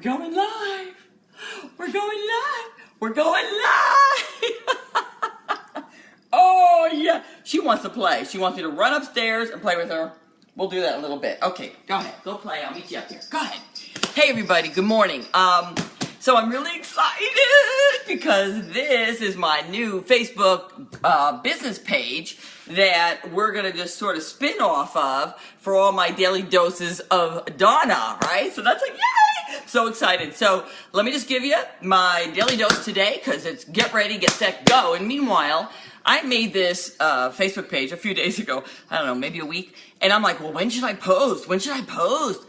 going live. We're going live. We're going live. oh, yeah. She wants to play. She wants me to run upstairs and play with her. We'll do that a little bit. Okay, go ahead. Go play. I'll meet you up there. Go ahead. Hey, everybody. Good morning. Um, so I'm really excited because this is my new Facebook uh, business page that we're gonna just sort of spin off of for all my daily doses of Donna, right? So that's like, yay! So excited. So let me just give you my daily dose today because it's get ready, get set, go. And meanwhile, I made this uh, Facebook page a few days ago, I don't know, maybe a week, and I'm like, well, when should I post? When should I post?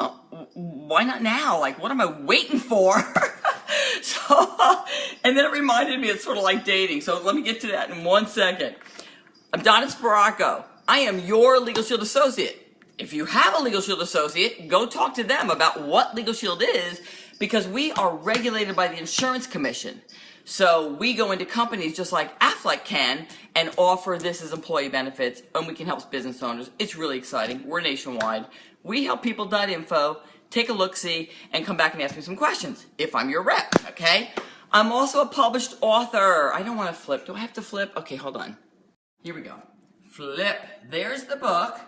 well, why not now? Like, what am I waiting for? so, and then it reminded me it's sort of like dating. So let me get to that in one second. I'm Donna Sparacco. I am your Legal Shield associate. If you have a Legal Shield associate, go talk to them about what Legal Shield is because we are regulated by the Insurance Commission. So we go into companies just like Aflac can and offer this as employee benefits and we can help business owners. It's really exciting. We're nationwide. We help people.info, take a look-see, and come back and ask me some questions if I'm your rep, okay? I'm also a published author. I don't want to flip. Do I have to flip? Okay, hold on. Here we go. Flip. There's the book,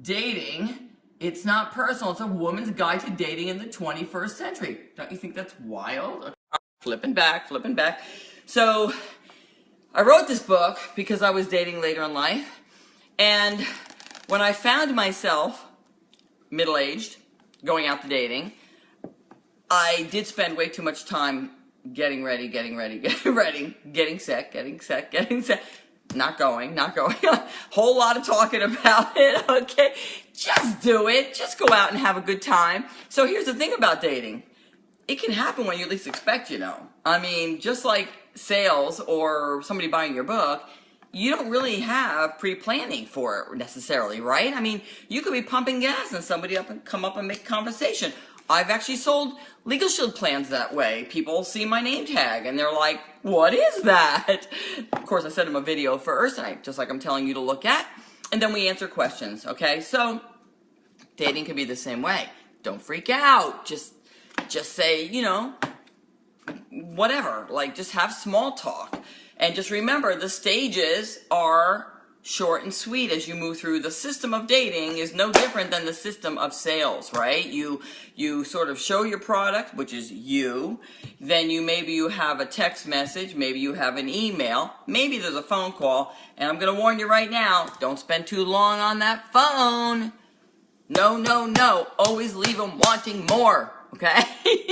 Dating. It's not personal. It's a woman's guide to dating in the 21st century. Don't you think that's wild? Flipping back, flipping back. So, I wrote this book because I was dating later in life. And when I found myself middle-aged, going out to dating, I did spend way too much time getting ready, getting ready, getting ready, getting set, getting set, getting set. Not going, not going. Whole lot of talking about it, okay? Just do it. Just go out and have a good time. So here's the thing about dating. It can happen when you least expect, you know. I mean, just like sales or somebody buying your book, you don't really have pre-planning for it necessarily, right? I mean, you could be pumping gas and somebody up and come up and make conversation. I've actually sold Legal Shield plans that way. People see my name tag and they're like, what is that? Of course, I sent them a video first, and I, just like I'm telling you to look at, and then we answer questions, okay? So, dating can be the same way. Don't freak out. Just, just say, you know, whatever. Like, just have small talk. And just remember, the stages are short and sweet as you move through. The system of dating is no different than the system of sales, right? You you sort of show your product, which is you. Then you maybe you have a text message, maybe you have an email, maybe there's a phone call. And I'm going to warn you right now, don't spend too long on that phone. No, no, no. Always leave them wanting more, okay?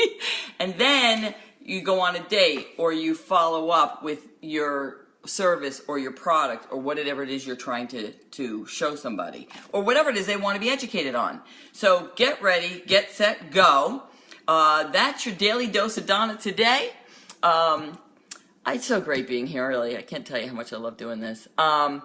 and then you go on a date or you follow up with your service or your product or whatever it is you're trying to, to show somebody or whatever it is they want to be educated on. So get ready, get set, go. Uh, that's your daily dose of Donna today. Um, it's so great being here, really. I can't tell you how much I love doing this. Um,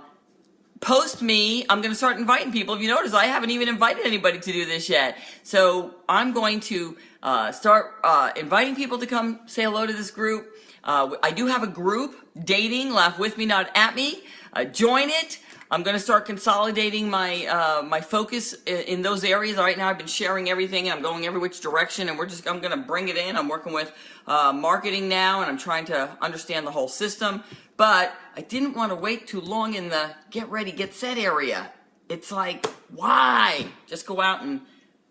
post me. I'm going to start inviting people. If you notice, I haven't even invited anybody to do this yet. So I'm going to uh, start uh, inviting people to come say hello to this group. Uh, I do have a group, Dating, Laugh With Me, Not At Me. Uh, join it. I'm going to start consolidating my uh, my focus in, those areas. Right now, I've been sharing everything, and I'm going every which direction, and we're just I'm going to bring it in. I'm working with uh, marketing now, and I'm trying to understand the whole system. But I didn't want to wait too long in the get ready, get set area. It's like, why? Just go out and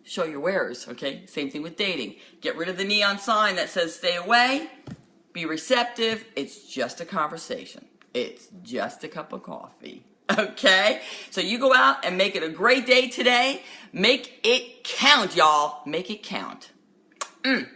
show your wares, okay? Same thing with dating. Get rid of the neon sign that says stay away. Be receptive. It's just a conversation. It's just a cup of coffee. Okay? So you go out and make it a great day today. Make it count, y'all. Make it count. Mm.